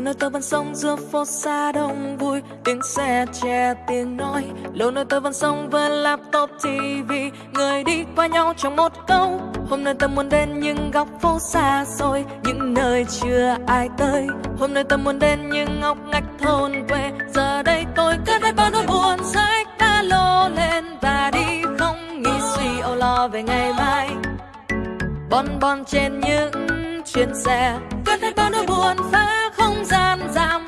lâu nay tôi vẫn sống giữa phố xa đông vui, tiếng xe che, tiếng nói. Lâu nơi tôi vẫn sống với laptop tv người đi qua nhau trong một câu. Hôm nay tôi muốn đến những góc phố xa xôi, những nơi chưa ai tới. Hôm nay tôi muốn đến những ngóc ngách thôn quê, giờ đây tôi cất hết bao nỗi buồn sách đã lô lên và đi không nghĩ suy âu lo về ngày mai. Bon bon trên những chuyến xe cất hết bao nỗi buồn phá gian gian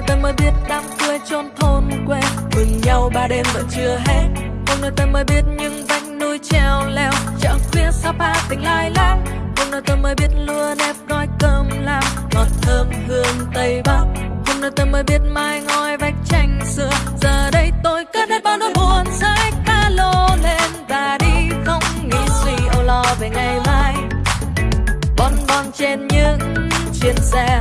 nay tôi mới biết đám cưới chôn thôn quê. Mừng nhau ba đêm vẫn chưa hết. Hôm nay tôi mới biết những vách núi treo leo. Chợ khuya Sapa tình lai lang. Hôm nay tôi mới biết lúa nếp gói cơm lam. Ngọt thơm hương Tây Bắc. Hôm nay tôi mới biết mai ngói vách tranh xưa. Giờ đây tôi cất hết bao nỗi buồn sách ca lô lên và đi Không nghĩ suy âu lo về ngày mai. Bon bon trên những chuyến xe.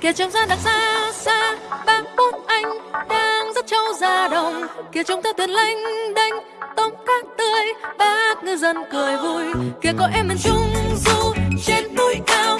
Kia trông ra đằng xa xa ba bốn anh đang dắt trâu ra đồng. Kia trông ta thuyền lanh đanh tôm cá tươi, bác ngư dân cười vui. Kia có em miền trung du, trên núi cao